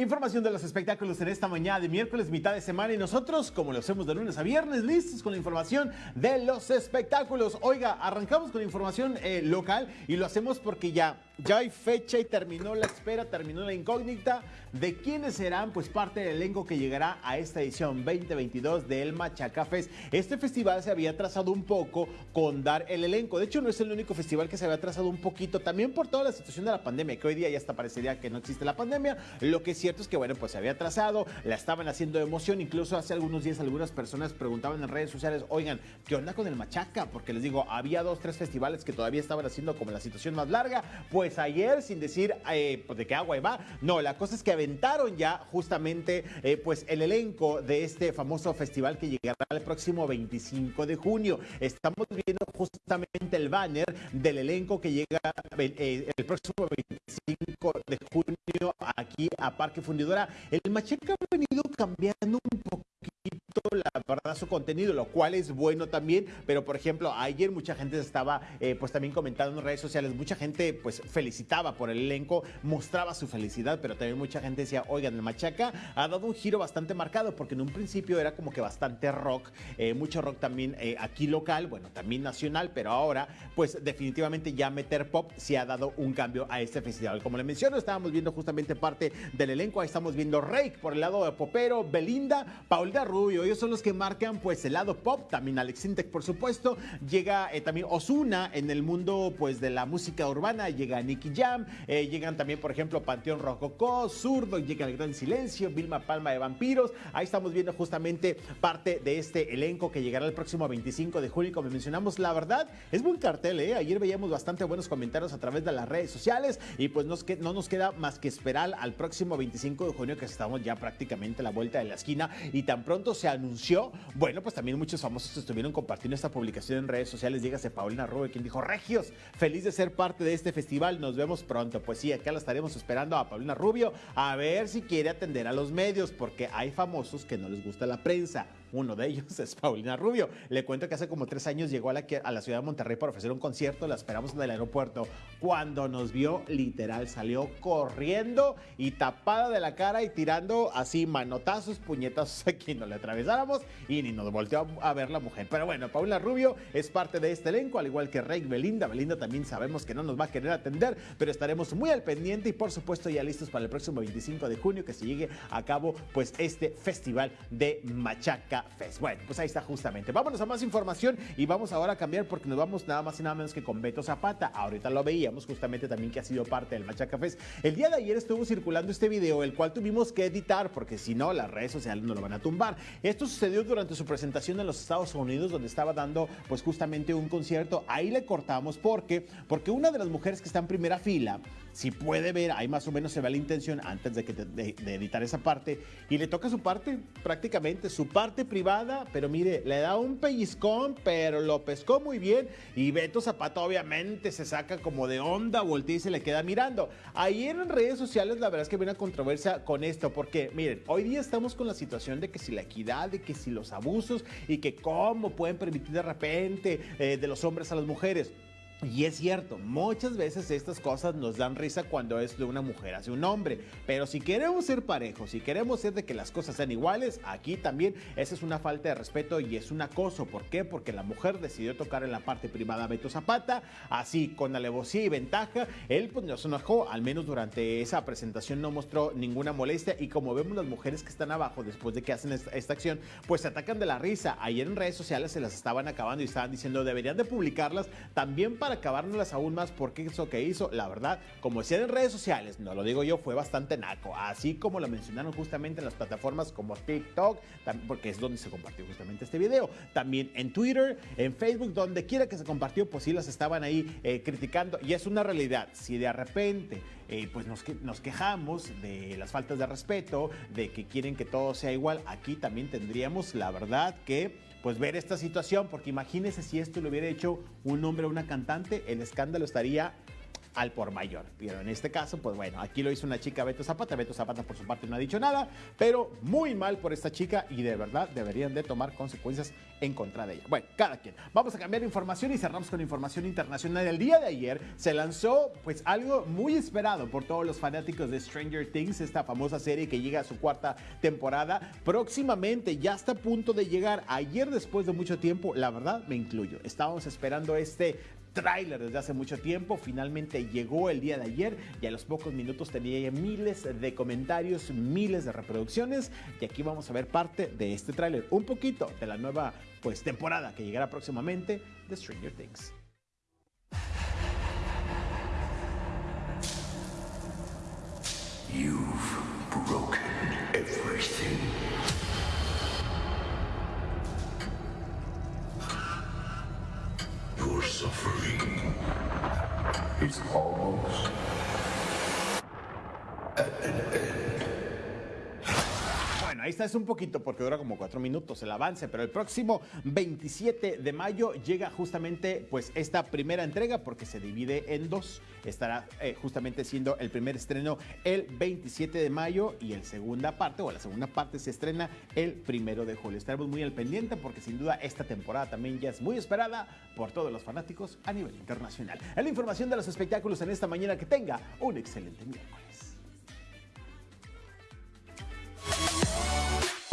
Información de los espectáculos en esta mañana de miércoles, mitad de semana, y nosotros, como lo hacemos de lunes a viernes, listos con la información de los espectáculos. Oiga, arrancamos con información eh, local y lo hacemos porque ya, ya hay fecha y terminó la espera, terminó la incógnita de quiénes serán pues parte del elenco que llegará a esta edición 2022 del Machaca Fest. Este festival se había trazado un poco con dar el elenco. De hecho, no es el único festival que se había trazado un poquito, también por toda la situación de la pandemia, que hoy día ya hasta parecería que no existe la pandemia. Lo que sí cierto es que, bueno, pues se había trazado, la estaban haciendo emoción. Incluso hace algunos días algunas personas preguntaban en redes sociales, oigan, ¿qué onda con el Machaca? Porque les digo, había dos, tres festivales que todavía estaban haciendo como la situación más larga. Pues ayer, sin decir eh, pues de qué agua va, no, la cosa es que aventaron ya justamente eh, pues el elenco de este famoso festival que llegará el próximo 25 de junio. Estamos viendo justamente el banner del elenco que llega eh, el próximo 25 de junio aquí a Parque fundidora, el Macheca ha venido cambiando un poco la verdad su contenido, lo cual es bueno también, pero por ejemplo, ayer mucha gente estaba eh, pues también comentando en redes sociales, mucha gente pues felicitaba por el elenco, mostraba su felicidad, pero también mucha gente decía, oigan, el Machaca ha dado un giro bastante marcado, porque en un principio era como que bastante rock, eh, mucho rock también eh, aquí local, bueno, también nacional, pero ahora pues definitivamente ya meter pop se ha dado un cambio a este festival. Como le menciono, estábamos viendo justamente parte del elenco, ahí estamos viendo Rake por el lado de Popero, Belinda, Paulina Rubio, son los que marcan pues el lado pop, también Alex Sintek por supuesto, llega eh, también Osuna en el mundo pues de la música urbana, llega Nicky Jam, eh, llegan también por ejemplo Panteón Rococó, Zurdo, llega El Gran Silencio, Vilma Palma de Vampiros, ahí estamos viendo justamente parte de este elenco que llegará el próximo 25 de julio, como mencionamos, la verdad es buen cartel, ¿eh? ayer veíamos bastante buenos comentarios a través de las redes sociales. Y pues nos, no nos queda más que esperar al próximo 25 de junio que estamos ya prácticamente a la vuelta de la esquina. Y tan pronto se bueno, pues también muchos famosos estuvieron compartiendo esta publicación en redes sociales. Dígase Paulina Rubio, quien dijo, Regios, feliz de ser parte de este festival, nos vemos pronto. Pues sí, acá la estaremos esperando a Paulina Rubio a ver si quiere atender a los medios, porque hay famosos que no les gusta la prensa. Uno de ellos es Paulina Rubio. Le cuento que hace como tres años llegó a la, a ciudad de Monterrey para ofrecer un concierto, la esperamos en el aeropuerto. Cuando nos vio, literal, salió corriendo y tapada de la cara y tirando así manotazos, puñetazos aquí, no le atravesáramos y ni nos volteó a ver la mujer. Pero bueno, Paula Rubio es parte de este elenco, al igual que Rey Belinda. Belinda también sabemos que no nos va a querer atender, pero estaremos muy al pendiente y por supuesto ya listos para el próximo 25 de junio que se llegue a cabo pues este festival de Machaca Fest. Bueno, pues ahí está justamente. Vámonos a más información y vamos ahora a cambiar porque nos vamos nada más y nada menos que con Beto Zapata. Ahorita lo veíamos justamente también que ha sido parte del Machaca Fest. El día de ayer estuvo circulando este video, el cual tuvimos que editar porque si no las redes sociales no lo van a tumbar. Esto sucedió durante su presentación en los Estados Unidos donde estaba dando pues justamente un concierto. Ahí le cortamos porque porque una de las mujeres que está en primera fila si puede ver, ahí más o menos se ve la intención antes de, que de, editar esa parte, y le toca su parte prácticamente, su parte privada, pero mire, le da un pellizcón, pero lo pescó muy bien, y Beto Zapata obviamente se saca como de onda, voltea y se le queda mirando. Ayer en redes sociales la verdad es que viene una controversia con esto, porque miren, hoy día estamos con la situación de que si la equidad, de que si los abusos, y que cómo pueden permitir de repente eh, de los hombres a las mujeres. Y es cierto, muchas veces estas cosas nos dan risa cuando es de una mujer hacia un hombre, pero si queremos ser parejos, si queremos ser de que las cosas sean iguales, aquí también esa es una falta de respeto y es un acoso. ¿Por qué? Porque la mujer decidió tocar en la parte privada a Beto Zapata, así con alevosía y ventaja, él pues nos enojó, al menos durante esa presentación no mostró ninguna molestia y como vemos las mujeres que están abajo después de que hacen esta, acción, pues se atacan de la risa. Ayer en redes sociales se las estaban acabando y estaban diciendo deberían de publicarlas también para para acabárnoslas aún más porque eso que hizo, la verdad, como decían en redes sociales, no lo digo yo, fue bastante naco. Así como lo mencionaron justamente en las plataformas como TikTok, porque es donde se compartió justamente este video. También en Twitter, en Facebook, donde quiera que se compartió, pues sí las estaban ahí eh, criticando. Y es una realidad. Si de repente eh, pues nos, nos quejamos de las faltas de respeto, de que quieren que todo sea igual, aquí también tendríamos la verdad que pues ver esta situación, porque imagínese si esto lo hubiera hecho un hombre o una cantante, el escándalo estaría al por mayor. Pero en este caso, pues bueno, aquí lo hizo una chica Beto Zapata. Beto Zapata por su parte no ha dicho nada, pero muy mal por esta chica y de verdad deberían de tomar consecuencias en contra de ella. Bueno, cada quien. Vamos a cambiar información y cerramos con información internacional. El día de ayer se lanzó pues algo muy esperado por todos los fanáticos de Stranger Things, esta famosa serie que llega a su cuarta temporada. Próximamente ya está a punto de llegar. Ayer después de mucho tiempo, la verdad me incluyo. Estábamos esperando este tráiler desde hace mucho tiempo. Finalmente llegó el día de ayer y a los pocos minutos tenía miles de comentarios, miles de reproducciones. Y aquí vamos a ver parte de este tráiler, un poquito de la nueva pues, temporada que llegará próximamente de Stranger Things. Bueno, ahí está, es un poquito porque dura como cuatro minutos el avance, pero el próximo 27 de mayo llega justamente pues esta primera entrega porque se divide en dos. Estará eh, justamente siendo el primer estreno el 27 de mayo y el segunda parte o la segunda parte se estrena el primero de julio. Estaremos muy al pendiente porque sin duda esta temporada también ya es muy esperada por todos los fanáticos a nivel internacional. Es la información de los espectáculos en esta mañana. Que tenga un excelente miércoles.